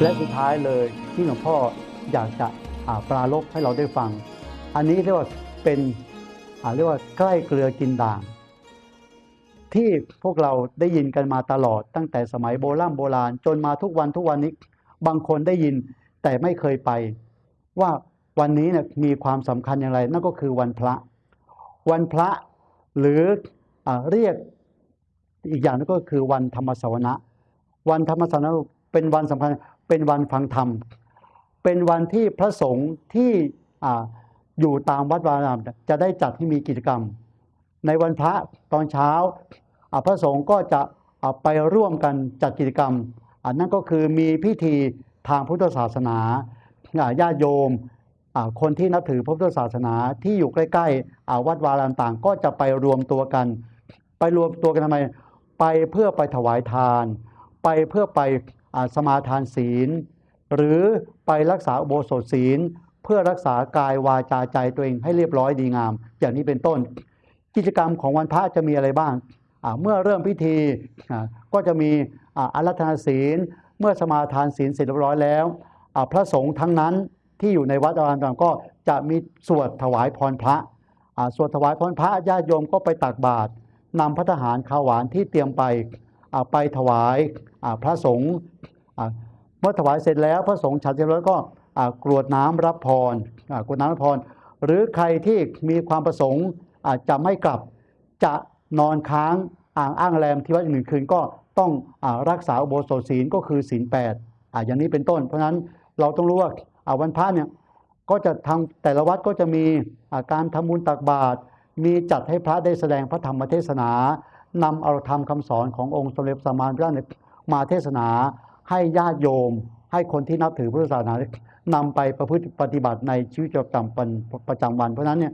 และสุดท้ายเลยที่หลวงพ่ออยากจะอ่าปราลบให้เราได้ฟัง อันนี้เรียกว่าเป็นอ่าเรียกว่าใกล้เกลือกินด่าง ที่พวกเราได้ยินกันมาตลอดตั้งแต่สมัยโบราณโบราณ จนมาทุกวันทุกวันนี้บางคนได้ยินแต่ไม่เคยไป ว่าวันนี้เนี่ยมีความสำคัญอย่างไร นั่นก็คือวันพระ วันพระหรืออาเรียกอีกอย่างนึงก็คือวันธรรมสวนะ วันธรรมสวนะ เป็นวันสำคัญเป็นวันฟังธรรม เป็นวันที่พระสงฆ์ที่อาอยู่ตามวัดวารามจะได้จัดให้มีกิจกรรม ในวันพระตอนเช้าพระสงฆ์ก็จะไปร่วมกันจัดกิจกรรมอันนั่นก็คือมีพิธีทางพุทธศาสนาญาติโยมคนที่นับถือพระพุทธศาสนาที่อยู่ใกล้ๆวัดวารามต่างก็จะไปรวมตัวกัน ไปรวมตัวกันทำไม ไปเพื่อไปถวายทาน ไปเพื่อไป สมาทานศีล หรือไปรักษาอุโบสถศีล เพื่อรักษากายวาจาใจตัวเองให้เรียบร้อยดีงาม อย่างนี้เป็นต้น กิจกรรมของวันพระจะมีอะไรบ้าง เมื่อเริ่มพิธีก็จะมีอาอารัธนาศีล เมื่อสมาทานศีลเสร็จเรียบร้อยแล้ว พระสงฆ์ทั้งนั้นที่อยู่ในวัดอารามต่างก็จะมีสวดถวายพรพระสวดถวายพรพระญาติโยมก็ไปตักบาตรนำพระทหารข้าวหวานที่เตรียมไป ไปถวายพระสงฆ์เมื่อถวายเสร็จแล้วพระสงฆ์ฉันเสร็จแล้วก็กรวดน้ำรับพรกรวดน้ำรับพร หรือใครที่มีความประสงค์จะไม่กลับจะนอนค้างอ่างอ้างแรมที่วัดอีกหนึ่งคืนก็ต้องอรักษาอุโบสถศีลก็คือศีลแปดอย่างนี้เป็นต้น เพราะฉะนั้นเราต้องรู้ว่าวันพระเนี่ยก็จะทำแต่ละวัดก็จะมีการทำบุญตักบาตรมีจัดให้พระได้แสดงพระธรรมเทศนา นำเอาธรรมคำสอนขององค์สมเด็จสัมมาสัมพุทธเจ้าเนี่ยมาเทศนาให้ญาติโยม ให้คนที่นับถือพุทธศาสนานำไปประพฤติปฏิบัติในชีวิตประจำวันประจำวัน เพราะนั้นเนี่ย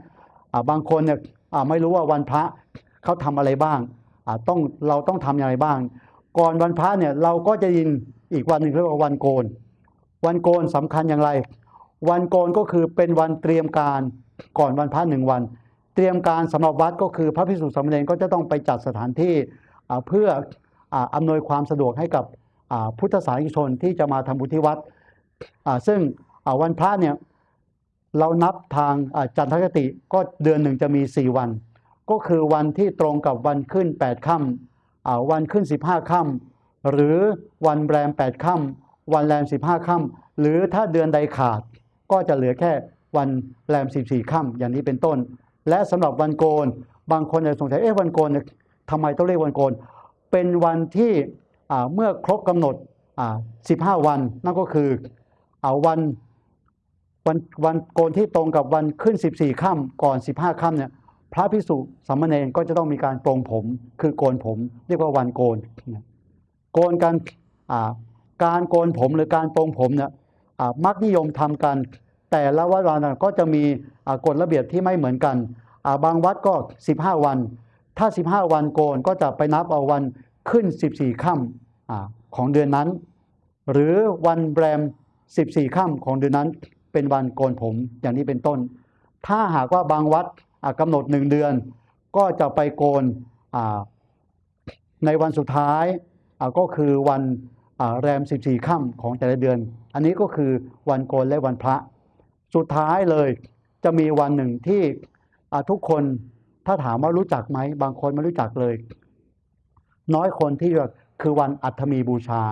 บางคนเนี่ยไม่รู้ว่าวันพระเขาทำอะไรบ้างต้องเราต้องทำอย่างไรบ้าง ก่อนวันพระเนี่ยเราก็จะยินอีกวันหนึ่งเรียกว่าวันโกน วันโกนสำคัญอย่างไร วันโกนก็คือเป็นวันเตรียมการก่อนวันพระหนึ่งวัน เตรียมการสำหรับวัดก็คือพระพิสุสามเณรก็จะต้องไปจัดสถานที่เพื่ออำนวยความสะดวกให้กับพุทธศาสนิกชนที่จะมาทำบุญที่วัดซึ่งวันพระเนี่ยเรานับทางจันทคติก็เดือนหนึ่งจะมี 4 วัน ก็คือวันที่ตรงกับวันขึ้น 8ค่ำวันขึ้น 15ค่ำหรือวันแรม 8ค่ำวันแรม 15ค่ำหรือถ้าเดือนใดขาดก็จะเหลือแค่วันแรม 14ค่ำอย่างนี้เป็นต้น และสำหรับวันโกน บางคนอาจจะสงสัยเอ๊ะวันโกนทำไมต้องเรียกวันโกน เป็นวันที่เมื่อครบกำหนด 15 วันนั่นก็คืออาวันวันวันโกนที่ตรงกับวันขึ้น 14ค่ำก่อน 15ค่ำเนี่ยพระภิกษุสามเณรก็จะต้องมีการโปรงผม คือโกนผม เรียกว่าวันโกน โกนกันอ่าการโกนผมหรือการโปรงผมเนี่ยมักนิยมทำกัน แต่ละวัดวานก็จะมีกฎระเบียบที่ไม่เหมือนกัน บางวัดก็ 15 วัน ถ้า 15 วันโกนก็จะไปนับเอาวันขึ้น 14ค่ำอของเดือนนั้น หรือวันแรม 14ค่ำของเดือนนั้น เป็นวันโกนผมอย่างนี้เป็นต้น ถ้าหากว่าบางวัดกำหนดหนึ่งเดือน ก็จะไปโกนในวันสุดท้ายก็คือวันแรม 14ค่ำของแต่ละเดือน อันนี้ก็คือวันโกนและวันพระ สุดท้ายเลยจะมีวันหนึ่งที่ทุกคนถ้าถามว่ารู้จักไหม บางคนไม่รู้จักเลย น้อยคนที่คือวันอัฐมีบูชา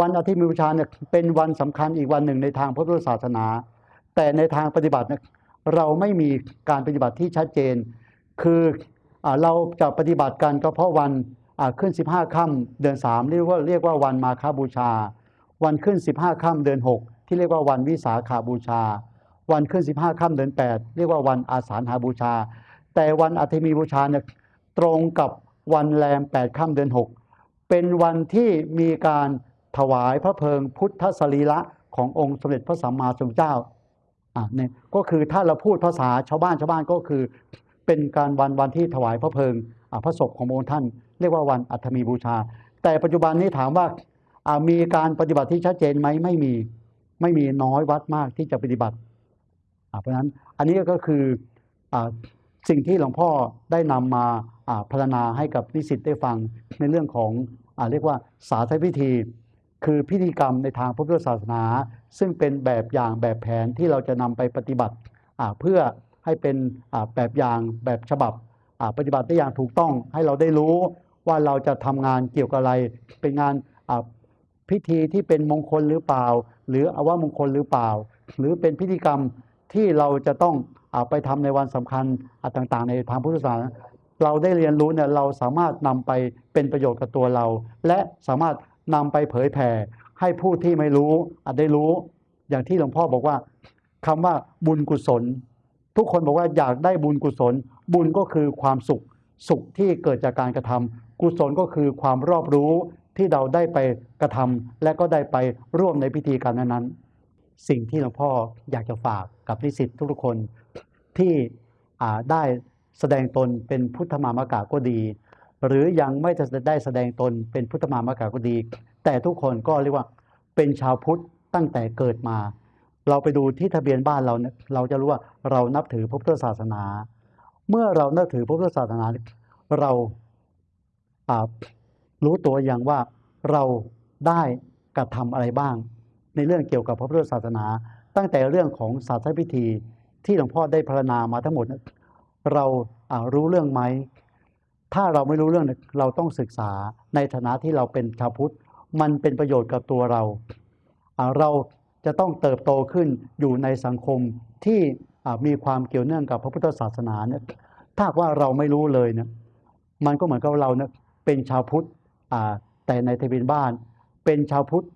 วันอัฐมีบูชาเนี่ยเป็นวันสำคัญอีกวันหนึ่งในทางพระพุทธศาสนา แต่ในทางปฏิบัติเนี่ยเราไม่มีการปฏิบัติที่ชัดเจน คืออเราจะปฏิบัติกันก็เพราะวันขึ้น 15ค่ำเดือน3เรียกว่าเรียกว่าวันมาฆบูชา วันขึ้น 15ค่ำเดือน6 ที่เรียกว่าวันวิสาขาบูชา วันขึ้น 15ค่ำเดือน8 เรียกว่าวันอาสาฬหาบูชา แต่วันอัฐมีบูชาเนี่ยตรงกับวันแรม8ค่ำเดือน 6 เป็นวันที่มีการถวายพระเพลิงพุทธสรีระขององค์สมเด็จพระสัมมาสัมพุทธเจ้าอะเนี่ยก็คือถ้าเราพูดภาษาชาวบ้านชาวบ้านก็คือ เป็นการวันวันที่ถวายพระเพลิงพระศพขององค์ท่าน เรียกว่าวันอัฐมีบูชา แต่ปัจจุบันนี้ถามว่ามีการปฏิบัติที่ชัดเจนไหมไม่มี ไม่มีน้อยวัดมากที่จะปฏิบัติเพราะฉะนั้นอันนี้ก็คืออสิ่งที่หลวงพ่อได้นำมาอ่าพรรณนาให้กับนิสิตได้ฟังในเรื่องของอเรียกว่าสาธพิธี คือพิธีกรรมในทางพระพุทธศาสนา ซึ่งเป็นแบบอย่างแบบแผนที่เราจะนำไปปฏิบัติเพื่อให้เป็นแบบอย่างแบบฉบับปฏิบัติได้อย่างถูกต้องให้เราได้รู้ว่าเราจะทำงานเกี่ยวกับอะไร เป็นงานพิธีที่เป็นมงคลหรือเปล่า หรืออวมงคลหรือเปล่า หรือเป็นพิธีกรรมที่เราจะต้องอาไปทำในวันสำคัญอ่าต่างๆ ในทางพุทธศาสนาเราได้เรียนรู้เนี่ยเราสามารถนำไปเป็นประโยชน์กับตัวเรา และสามารถนำไปเผยแผ่ให้ผู้ที่ไม่รู้อาจได้รู้ อย่างที่หลวงพ่อบอกว่าคำว่าบุญกุศล ทุกคนบอกว่าอยากได้บุญกุศล บุญก็คือความสุข สุขที่เกิดจากการกระทำกุศลก็คือความรอบรู้ ที่เราได้ไปกระทำและก็ได้ไปร่วมในพิธีการนั้นๆ สิ่งที่หลวงพ่ออยากจะฝากกับนิสิตทุกๆคนที่ได้แสดงตนเป็นพุทธมามกะก็ดี หรือยังไม่ได้แสดงตนเป็นพุทธมามกะก็ดี แต่ทุกคนก็เรียกว่าเป็นชาวพุทธตั้งแต่เกิดมา เราไปดูที่ทะเบียนบ้านเราเนี่ยเราจะรู้ว่าเรานับถือพระพุทธศาสนา เมื่อเรานับถือพระพุทธศาสนาเราอ่า รู้ตัวอย่างว่าเราได้กระทำอะไรบ้าง ในเรื่องเกี่ยวกับพระพุทธศาสนา ตั้งแต่เรื่องของศาสนพิธีที่หลวงพ่อได้พรณนามาทั้งหมด เรารู้เรื่องไหม ถ้าเราไม่รู้เรื่องเราต้องศึกษาในฐานะที่เราเป็นชาวพุทธมันเป็นประโยชน์กับตัวเรา เราจะต้องเติบโตขึ้นอยู่ในสังคมที่มีความเกี่ยวเนื่องกับพระพุทธศาสนาเนี่ยถ้าว่าเราไม่รู้เลยเนี่ยมันก็เหมือนกับเราเนี่ยเป็นชาวพุทธ แต่ในทะเบียนบ้านเป็นชาวพุทธ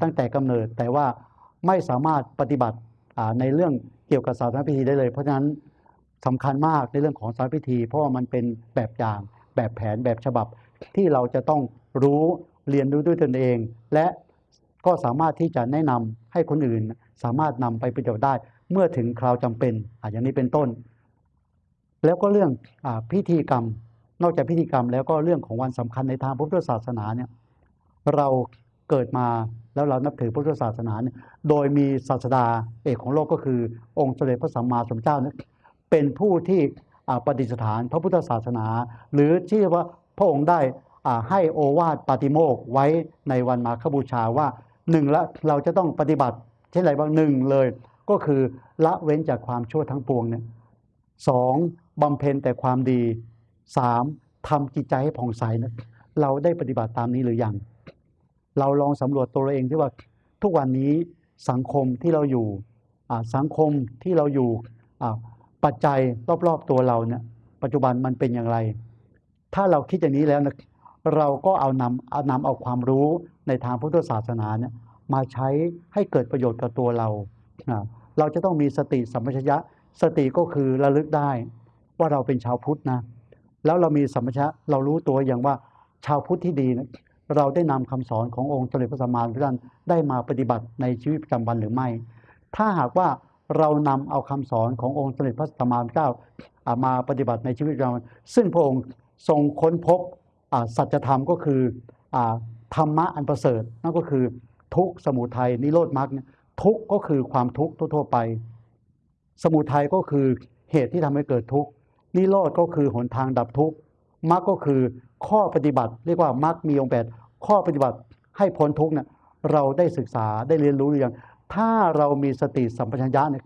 ตั้งแต่กำเนิด แต่ว่าไม่สามารถปฏิบัติในเรื่องเกี่ยวกับศาสนพิธีได้เลย เพราะฉะนั้นสำคัญมากในเรื่องของศาสนพิธี เพราะว่ามันเป็นแบบอย่างแบบแผนแบบฉบับที่เราจะต้องรู้เรียนรู้ด้วยตนเอง และก็สามารถที่จะแนะนำให้คนอื่น สามารถนำไปประโยชน์ได้ เมื่อถึงคราวจำเป็นอย่างนี้เป็นต้น แล้วก็เรื่องอพิธีกรรม นอกจากพิธีกรรมแล้วก็เรื่องของวันสำคัญในทางพุทธศาสนาเนี่ยเราเกิดมาแล้วเรานับถือพุทธศาสนาเนี่ยโดยมีศาสดาเอกของโลกก็คือ องค์เสด็จพระสัมมาสัมพุทธเจ้าเนี่ยเป็นผู้ที่ประดิษฐานพระพุทธศาสนา หรือที่ว่าพระองค์ได้ให้โอวาทปาติโมกไว้ในวันมาฆบูชาว่าหนึ่งละเราจะต้องปฏิบัติเช่นไรบ้างหนึ่งเลย ก็คือละเว้นจากความชั่วทั้งปวงเนี่ยสองบำเพ็ญแต่ความดี สามทำจิตใจให้ผ่องใสนะเราได้ปฏิบัติตามนี้หรือยัง เราลองสำรวจตัวเราเองที่ว่าทุกวันนี้สังคมที่เราอยู่อ่าสังคมที่เราอยู่อ่าปัจจัยรอบๆตัวเราเนี่ยปัจจุบันมันเป็นอย่างไร ถ้าเราคิดอย่างนี้แล้วนะเราก็เอานำเอานำเอาความรู้ในทางพุทธศาสนาเนี่ยมาใช้ให้เกิดประโยชน์กับตัวเรา เราจะต้องมีสติสัมปชัญญะ สติก็คือระลึกได้ว่าเราเป็นชาวพุทธนะ แล้วเรามีสัมปชัญญะเรารู้ตัวอย่างว่าชาวพุทธที่ดีนะเราได้นำคำสอนขององค์สมเด็จพระสัมมาสัมพุทธเจ้าได้มาปฏิบัติในชีวิตประจำวันหรือไม่ ถ้าหากว่าเรานำเอาคำสอนขององค์สมเด็จพระสัมมาสัมพุทธเจ้ามาปฏิบัติในชีวิตประจำวันซึ่งพระองค์ทรงค้นพบสัจธรรมก็คืออธรรมะอันประเสริฐนั่นก็คือทุกสมุทัยนิโรธมรรคทุกก็คือความทุกข์ทั่วๆไป สมุทัยก็คือเหตุที่ทำให้เกิดทุกข์ นิโรธก็คือหนทางดับทุกข์มรรคก็คือข้อปฏิบัติ เรียกว่ามรรคมีองค์แปดข้อปฏิบัติให้พ้นทุกข์เนี่ยเราได้ศึกษาได้เรียนรู้หรือยังถ้าเรามีสติสัมปชัญญะเนี่ย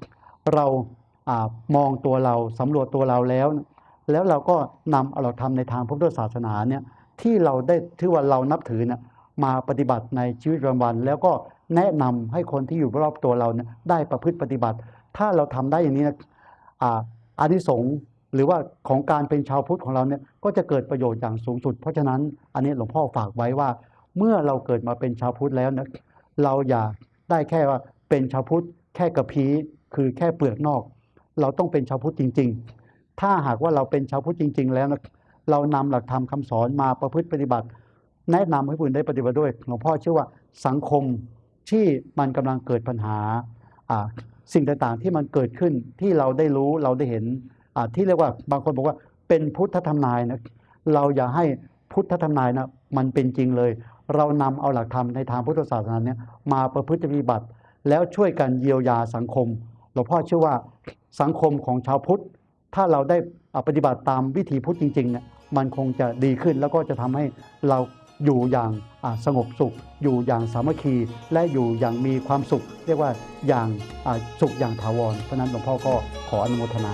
เรามองตัวเราสำรวจตัวเราแล้ว แล้วเราก็นำเอาเราทำในทางพุทธศาสนาเนี่ยที่เราได้ถือว่าเรานับถือเนี่ยมาปฏิบัติในชีวิตประจำวัน แล้วก็แนะนำให้คนที่อยู่รอบตัวเราเนี่ยได้ประพฤติปฏิบัติ ถ้าเราทำได้อย่างนี้นะออานิสงส์ หรือว่าของการเป็นชาวพุทธของเราเนี่ยก็จะเกิดประโยชน์อย่างสูงสุด เพราะฉะนั้นอันนี้หลวงพ่อฝากไว้ว่า เมื่อเราเกิดมาเป็นชาวพุทธแล้วนะเราอย่าได้แค่ว่าเป็นชาวพุทธแค่กระพีคือแค่เปลือกนอก เราต้องเป็นชาวพุทธจริง ๆ ถ้าหากว่าเราเป็นชาวพุทธจริง ๆ แล้วนะเรานำหลักธรรมคำสอนมาประพฤติปฏิบัติ แนะนำให้ผู้อื่นได้ปฏิบัติด้วยหลวงพ่อเชื่อว่าสังคมที่มันกำลังเกิดปัญหาสิ่งต่างๆที่มันเกิดขึ้นที่เราได้รู้เราได้เห็น ที่เรียกว่าบางคนบอกว่าเป็นพุทธธรรมนายนะเราอย่าให้พุทธธรรมนายนะมันเป็นจริงเลย เรานำเอาหลักธรรมในทางพุทธศาสนาเนี่ยมาประพฤติปฏิบัติ แล้วช่วยกันเยียวยาสังคมหลวงพ่อเชื่อว่าสังคมของชาวพุทธ ถ้าเราได้อาปฏิบัติตามวิถีพุทธจริงๆเนี่ยมันคงจะดีขึ้นแล้วก็จะทำให้เราอยู่อย่างสงบสุข อยู่อย่างสามัคคี และอยู่อย่างมีความสุข เรียกว่าอย่างสุขอย่างถาวรเพราะนั้นหลวงพ่อก็ขออนุโมทนา